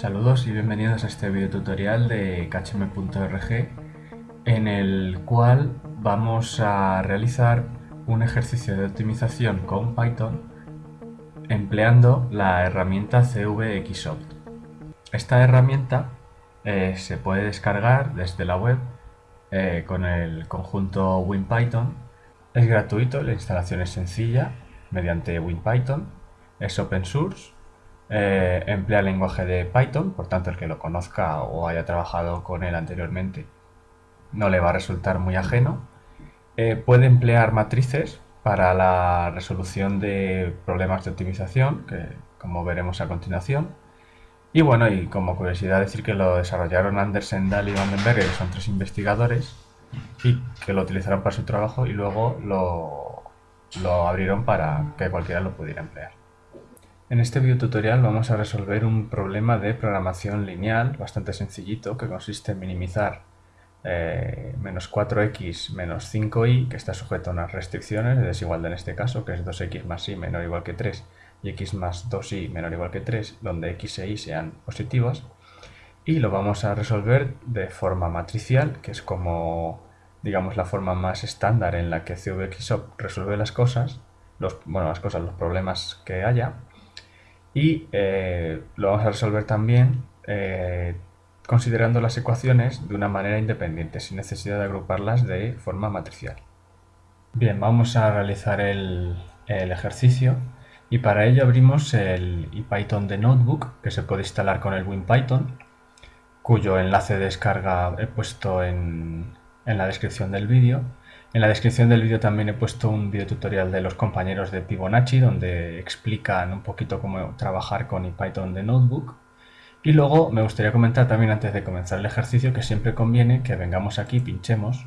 Saludos y bienvenidos a este video tutorial de khm.org en el cual vamos a realizar un ejercicio de optimización con Python empleando la herramienta CVXOpt. Esta herramienta eh, se puede descargar desde la web eh, con el conjunto WinPython. Es gratuito, la instalación es sencilla mediante WinPython, es open source eh, emplea lenguaje de Python, por tanto el que lo conozca o haya trabajado con él anteriormente no le va a resultar muy ajeno. Eh, puede emplear matrices para la resolución de problemas de optimización, que como veremos a continuación. Y bueno, y como curiosidad decir que lo desarrollaron Andersen, Dahl y Vandenberg, que son tres investigadores, y que lo utilizaron para su trabajo y luego lo abrieron para que cualquiera lo pudiera emplear. En este video tutorial vamos a resolver un problema de programación lineal bastante sencillito que consiste en minimizar eh, menos 4x menos 5y que está sujeto a unas restricciones de desigualdad en este caso que es 2x más y menor o igual que 3 y x más 2y menor o igual que 3 donde x e y sean positivas. Y lo vamos a resolver de forma matricial que es como digamos la forma más estándar en la que CVXOP resuelve las cosas bueno, las cosas, los problemas que haya y eh, lo vamos a resolver también eh, considerando las ecuaciones de una manera independiente, sin necesidad de agruparlas de forma matricial. Bien, vamos a realizar el, ejercicio y para ello abrimos el IPython de Notebook que se puede instalar con el WinPython cuyo enlace de descarga he puesto en, en la descripción del vídeo en la descripción del vídeo también he puesto un video tutorial de los compañeros de Fibonacci donde explican un poquito cómo trabajar con Python de Notebook. Y luego me gustaría comentar también antes de comenzar el ejercicio que siempre conviene que vengamos aquí, pinchemos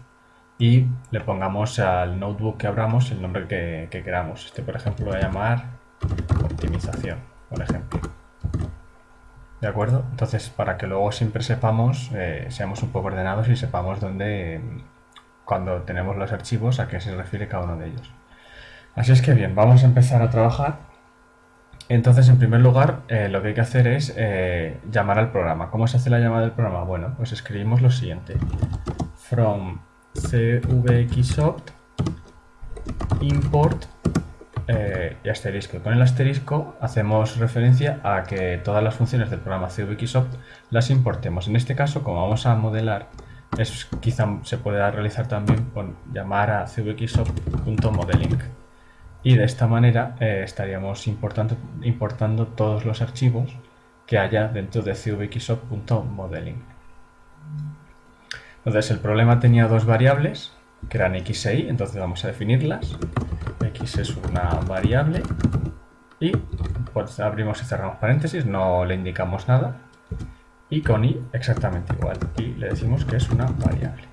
y le pongamos al notebook que abramos el nombre que, queramos. Este por ejemplo lo voy a llamar optimización, por ejemplo. ¿De acuerdo? Entonces para que luego siempre sepamos, eh, seamos un poco ordenados y sepamos dónde cuando tenemos los archivos a qué se refiere cada uno de ellos. Así es que bien, vamos a empezar a trabajar. Entonces, en primer lugar, eh, lo que hay que hacer es eh, llamar al programa. ¿Cómo se hace la llamada del programa? Bueno, pues escribimos lo siguiente. From cvxopt import eh, y asterisco. Con el asterisco hacemos referencia a que todas las funciones del programa cvxopt las importemos. En este caso, como vamos a modelar eso quizá se pueda realizar también con llamar a cvxopt.modeling y de esta manera eh, estaríamos importando, importando todos los archivos que haya dentro de cvxopt.modeling. Entonces el problema tenía dos variables que eran x e y, entonces vamos a definirlas. x es una variable y pues abrimos y cerramos paréntesis, no le indicamos nada y con i exactamente igual y le decimos que es una variable.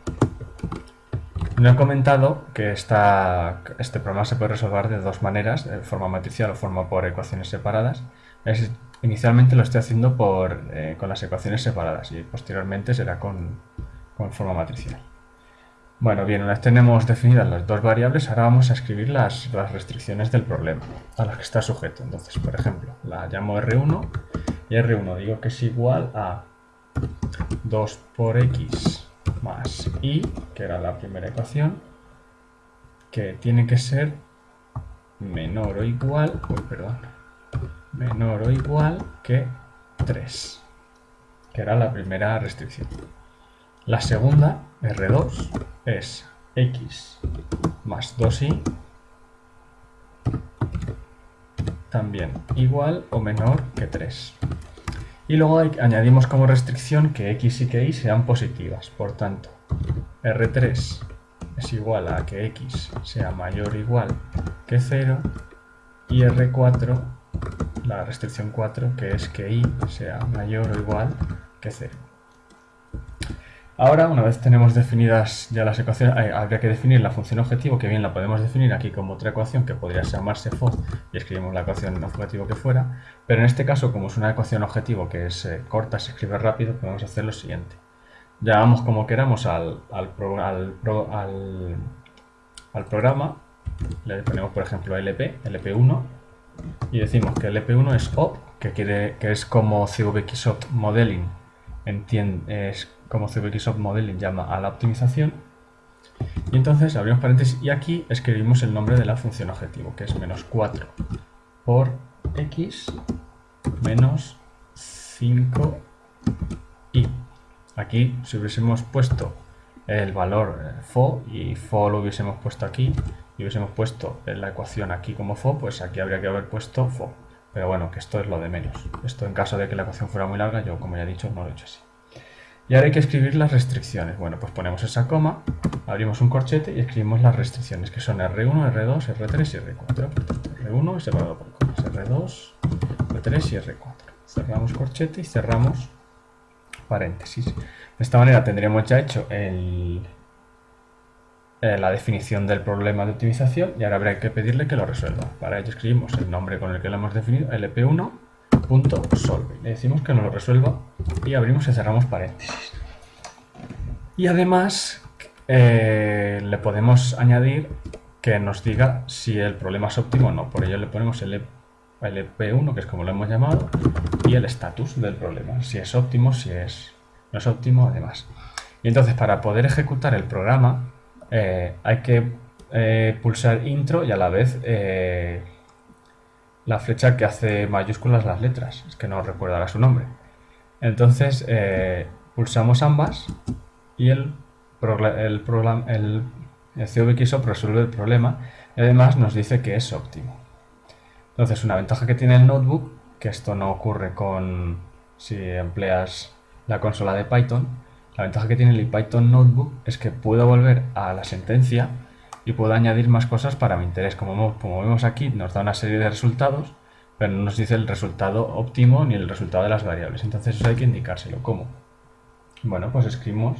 No he comentado que esta, este problema se puede resolver de dos maneras, de forma matricial o forma por ecuaciones separadas. Es, inicialmente lo estoy haciendo por, eh, con las ecuaciones separadas y posteriormente será con, con forma matricial. Bueno, bien, una vez tenemos definidas las dos variables, ahora vamos a escribir las, las restricciones del problema a las que está sujeto. Entonces, por ejemplo, la llamo R1 y R1 digo que es igual a 2 por x más y, que era la primera ecuación, que tiene que ser menor o igual, perdón, menor o igual que 3, que era la primera restricción. La segunda, R2, es x más 2y también igual o menor que 3. Y luego añadimos como restricción que x y que y sean positivas. Por tanto, R3 es igual a que x sea mayor o igual que 0 y R4, la restricción 4, que es que y sea mayor o igual que 0. Ahora, una vez tenemos definidas ya las ecuaciones, eh, habría que definir la función objetivo, que bien la podemos definir aquí como otra ecuación que podría llamarse FOD y escribimos la ecuación objetivo que fuera, pero en este caso, como es una ecuación objetivo que es eh, corta, se escribe rápido, podemos hacer lo siguiente. Llamamos como queramos al, programa, le ponemos por ejemplo LP, LP1, y decimos que LP1 es op que, quiere, que es como CVXOpt Modeling como CVXOpt Modeling llama a la optimización. Y entonces abrimos paréntesis y aquí escribimos el nombre de la función objetivo, que es menos 4 por x menos 5 y. Aquí, si hubiésemos puesto el valor eh, fo y fo lo hubiésemos puesto aquí y hubiésemos puesto la ecuación aquí como fo, pues aquí habría que haber puesto fo. Pero bueno, que esto es lo de menos. Esto en caso de que la ecuación fuera muy larga, yo como ya he dicho, no lo he hecho así. Y ahora hay que escribir las restricciones. Bueno, pues ponemos esa coma, abrimos un corchete y escribimos las restricciones, que son R1, R2, R3 y R4. R1 separado por comas, R2, R3 y R4. Cerramos corchete y cerramos paréntesis. De esta manera tendremos ya hecho el, eh, la definición del problema de optimización y ahora habrá que pedirle que lo resuelva. Para ello escribimos el nombre con el que lo hemos definido, lp1.solve. Le decimos que nos lo resuelva y abrimos y cerramos paréntesis. Y además eh, le podemos añadir que nos diga si el problema es óptimo o no. Por ello le ponemos el LP1, que es como lo hemos llamado, y el estatus del problema. Si es óptimo, si es no es óptimo, además. Y entonces para poder ejecutar el programa eh, hay que eh, pulsar intro y a la vez la flecha que hace mayúsculas las letras, es que no recuerda su nombre. Entonces pulsamos ambas y el, el, programa, el, CVXOP resuelve el problema y además nos dice que es óptimo. Entonces una ventaja que tiene el notebook, que esto no ocurre con si empleas la consola de Python, la ventaja que tiene el Python Notebook es que puedo volver a la sentencia y puedo añadir más cosas para mi interés. Como, vemos aquí, nos da una serie de resultados, pero no nos dice el resultado óptimo ni el resultado de las variables. Entonces eso hay que indicárselo. ¿Cómo? Bueno, pues escribimos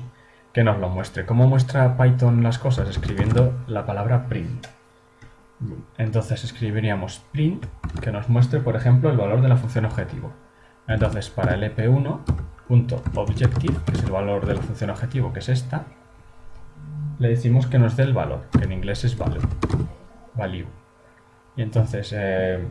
que nos lo muestre. ¿Cómo muestra Python las cosas? Escribiendo la palabra print. Entonces escribiríamos print que nos muestre, por ejemplo, el valor de la función objetivo. Entonces, para el EP1 .objective, que es el valor de la función objetivo, que es esta, le decimos que nos dé el valor, que en inglés es value. value. Y entonces eh,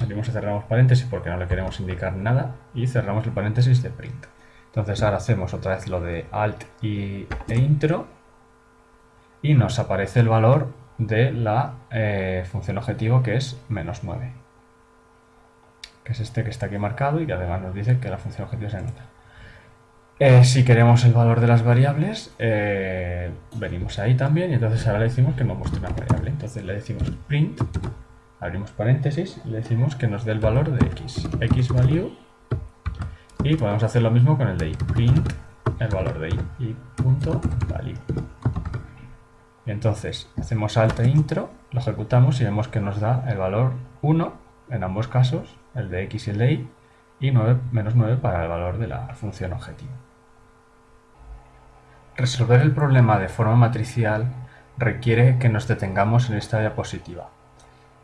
abrimos y cerramos paréntesis porque no le queremos indicar nada y cerramos el paréntesis de print. Entonces ahora hacemos otra vez lo de alt y, e intro y nos aparece el valor de la eh, función objetivo que es menos 9 que es este que está aquí marcado y que además nos dice que la función objetivo es nota. Eh, si queremos el valor de las variables, eh, venimos ahí también y entonces ahora le decimos que nos muestre una variable. Entonces le decimos print, abrimos paréntesis y le decimos que nos dé el valor de x, x value y podemos hacer lo mismo con el de y, print el valor de y, y punto value. Y entonces hacemos alt e intro, lo ejecutamos y vemos que nos da el valor 1 en ambos casos, el de x y el de y, y 9, menos 9 para el valor de la función objetivo. Resolver el problema de forma matricial requiere que nos detengamos en esta diapositiva.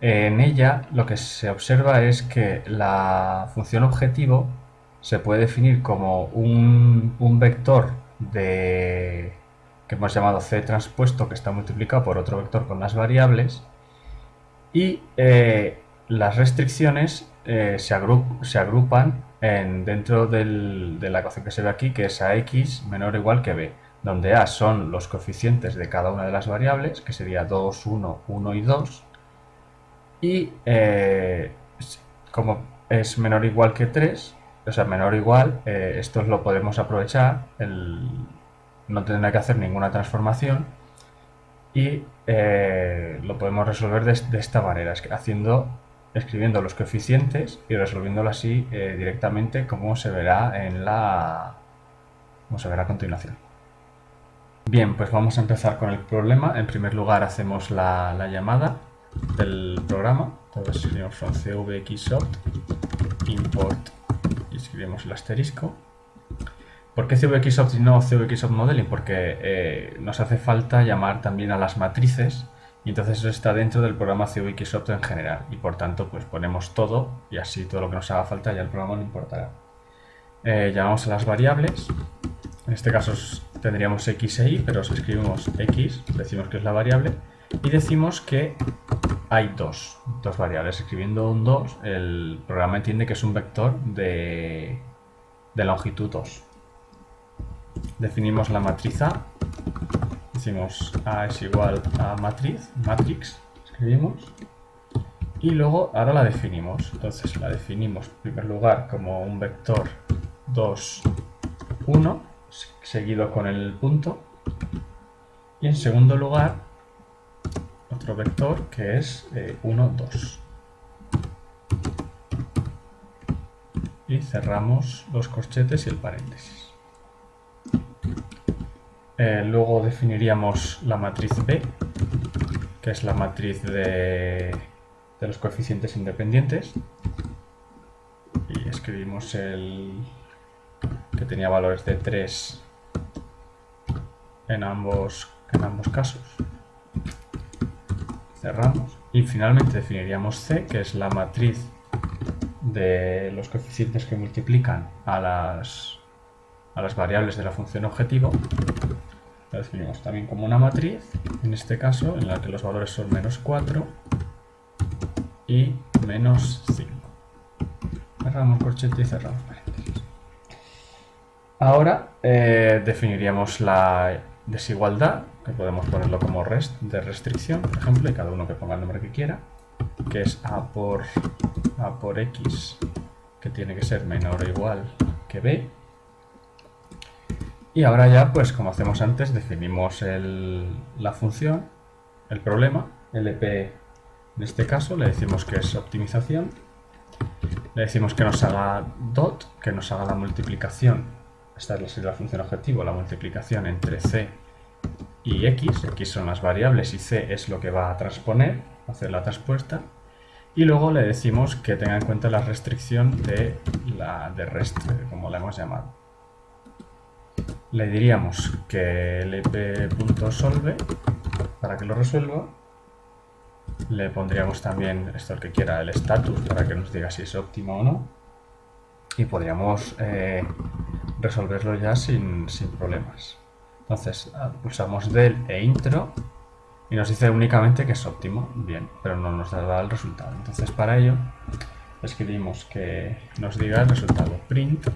En ella lo que se observa es que la función objetivo se puede definir como un, vector de, que hemos llamado c transpuesto que está multiplicado por otro vector con las variables y eh, las restricciones eh, se, agrupan dentro de la ecuación que se ve aquí, que es a x menor o igual que b, donde a son los coeficientes de cada una de las variables, que sería 2, 1, 1 y 2, y eh, como es menor o igual que 3, o sea, menor o igual, eh, esto lo podemos aprovechar, no tendrá que hacer ninguna transformación, y lo podemos resolver de, de esta manera, haciendo escribiendo los coeficientes y resolviéndolo así eh, directamente como se verá en la como se verá a continuación. Bien, pues vamos a empezar con el problema. En primer lugar hacemos la, llamada del programa. Entonces escribimos from cvxopt import y escribimos el asterisco. ¿Por qué y no cvxopt modeling? Porque eh, nos hace falta llamar también a las matrices y entonces eso está dentro del programa CVXOpt en general y por tanto pues ponemos todo y así todo lo que nos haga falta ya el programa no importará. Eh, llamamos a las variables, en este caso tendríamos x e y, pero si escribimos x, decimos que es la variable y decimos que hay dos, dos variables. Escribiendo un 2, el programa entiende que es un vector de, de longitud 2. Definimos la matriz. Decimos A es igual a matriz, matrix, escribimos. Y luego ahora la definimos. Entonces la definimos en primer lugar como un vector 2, 1, seguido con el punto. Y en segundo lugar, otro vector que es 1, eh, 2. Y cerramos los corchetes y el paréntesis. Eh, luego definiríamos la matriz B, que es la matriz de los coeficientes independientes y escribimos el que tenía valores de 3 en ambos, en ambos casos. Cerramos y finalmente definiríamos C, que es la matriz de los coeficientes que multiplican a las, a las variables de la función objetivo. La definimos también como una matriz, en este caso, en la que los valores son menos 4 y menos 5. Cerramos corchete y cerramos paréntesis. Ahora eh, definiríamos la desigualdad, que podemos ponerlo como rest de restricción, por ejemplo, y cada uno que ponga el nombre que quiera, que es a por, a por x, que tiene que ser menor o igual que b. Y ahora ya, pues como hacemos antes, definimos la función, el problema, lp en este caso le decimos que es optimización, le decimos que nos haga dot, que nos haga la multiplicación, esta es la función objetivo, la multiplicación entre c y x, x son las variables y c es lo que va a transponer, hacer la transpuesta, y luego le decimos que tenga en cuenta la restricción de la de rest, como la hemos llamado. Le diríamos que lp.solve para que lo resuelva le pondríamos también esto el que quiera, el status, para que nos diga si es óptimo o no. Y podríamos eh, resolverlo ya sin, problemas. Entonces ah, pulsamos del e intro y nos dice únicamente que es óptimo. Bien, pero no nos da el resultado. Entonces para ello escribimos que nos diga el resultado print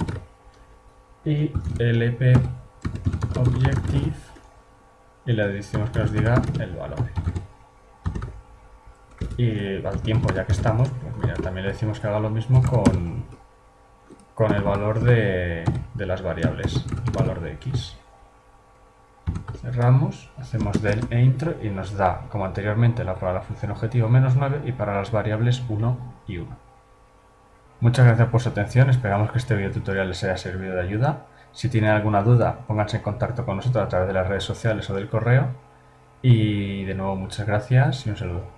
y lp objective y le decimos que nos diga el valor. Y al tiempo, ya que estamos, pues mira, también le decimos que haga lo mismo con, con el valor de, de las variables, el valor de x. Cerramos, hacemos del e intro y nos da, como anteriormente, la, para la función objetivo menos 9 y para las variables 1 y 1. Muchas gracias por su atención, esperamos que este video tutorial les haya servido de ayuda. Si tienen alguna duda, pónganse en contacto con nosotros a través de las redes sociales o del correo. Y de nuevo, muchas gracias y un saludo.